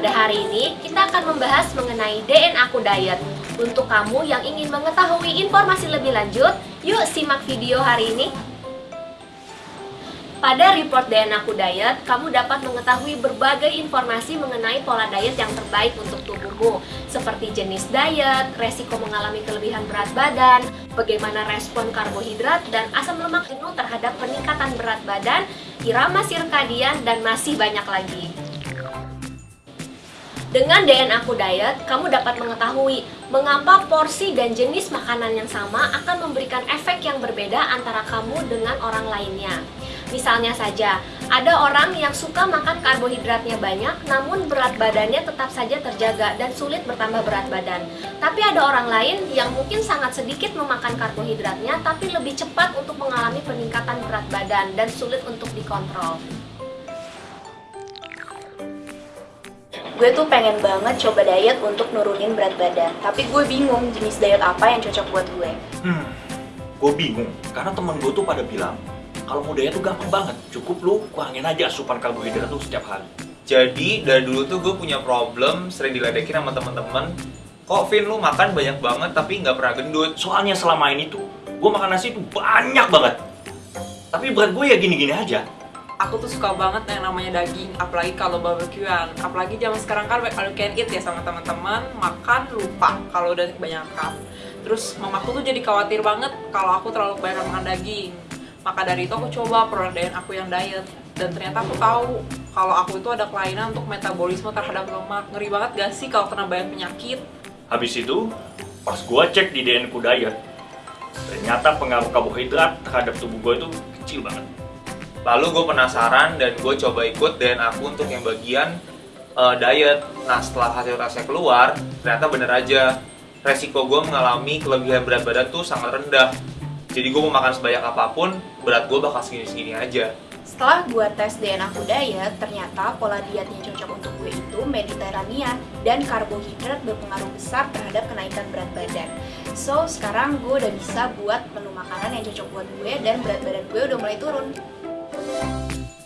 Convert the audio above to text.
Pada hari ini, kita akan membahas mengenai DNA Diet. Untuk kamu yang ingin mengetahui informasi lebih lanjut, yuk simak video hari ini. Pada report DNA Diet, kamu dapat mengetahui berbagai informasi mengenai pola diet yang terbaik untuk tubuhmu, seperti jenis diet, resiko mengalami kelebihan berat badan, bagaimana respon karbohidrat dan asam lemak jenuh terhadap peningkatan berat badan, irama sirkadian, dan masih banyak lagi. Dengan DNA Aku Diet, kamu dapat mengetahui mengapa porsi dan jenis makanan yang sama akan memberikan efek yang berbeda antara kamu dengan orang lainnya. Misalnya saja, ada orang yang suka makan karbohidratnya banyak, namun berat badannya tetap saja terjaga dan sulit bertambah berat badan. Tapi ada orang lain yang mungkin sangat sedikit memakan karbohidratnya, tapi lebih cepat untuk mengalami peningkatan berat badan dan sulit untuk dikontrol. Gue tuh pengen banget coba diet untuk nurunin berat badan. Tapi gue bingung jenis diet apa yang cocok buat gue. Hmm, gue bingung. Karena temen gue tuh pada bilang kalau mau diet tuh gampang banget, cukup lu kurangin aja asupan karbohidrat tuh setiap hari. Jadi dari dulu tuh gue punya problem sering diledekin sama temen-temen. Kok Vin lu makan banyak banget tapi nggak pernah gendut? Soalnya selama ini tuh gue makan nasi tuh banyak banget, tapi berat gue ya gini-gini aja. Aku tuh suka banget yang namanya daging apalagi kalau barbekyuan. Apalagi zaman sekarang kan all can eat ya sama teman-teman makan lupa kalau udah kebanyakan. Terus mamaku tuh jadi khawatir banget kalau aku terlalu kebanyakan makan daging. Maka dari itu aku coba produk aku yang diet. Dan ternyata aku tahu kalau aku itu ada kelainan untuk metabolisme terhadap lemak. Ngeri banget gak sih kalau kena banyak penyakit? Habis itu, pas gue cek di DNA ku diet, ternyata pengaruh karbohidrat terhadap tubuh gue itu kecil banget. Lalu gue penasaran dan gue coba ikut dan aku untuk yang bagian eh, diet. Nah setelah hasil tesnya keluar, ternyata bener aja. Resiko gue mengalami kelebihan berat badan tuh sangat rendah. Jadi gue mau makan sebanyak apa pun, berat gue bakal segini-segini aja. Setelah gue tes DNA aku diet ternyata pola diet yang cocok untuk gue itu mediterania dan karbohidrat berpengaruh besar terhadap kenaikan berat badan. So sekarang gue udah bisa buat menu makanan yang cocok buat gue dan berat badan gue udah mulai turun Música